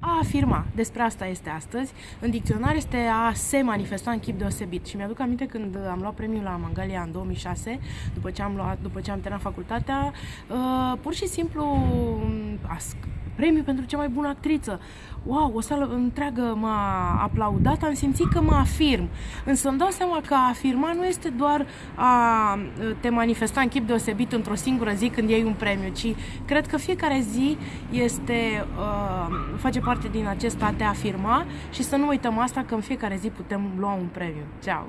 A afirma, despre asta este astăzi. În dicționar este a se manifesta în chip deosebit. Și mi-aduc aminte când am luat premiul la Mangalia în 2006, după ce am, luat, după ce am terminat facultatea, uh, pur și simplu premiu pentru cea mai bună actriță. Wow, o sală întreagă m-a aplaudat, am simțit că mă afirm. Însă îmi dau seama că a afirma nu este doar a te manifesta în chip deosebit într-o singură zi când iei un premiu, ci cred că fiecare zi este, uh, face parte din acest a te afirma și să nu uităm asta că în fiecare zi putem lua un premiu. Ceau!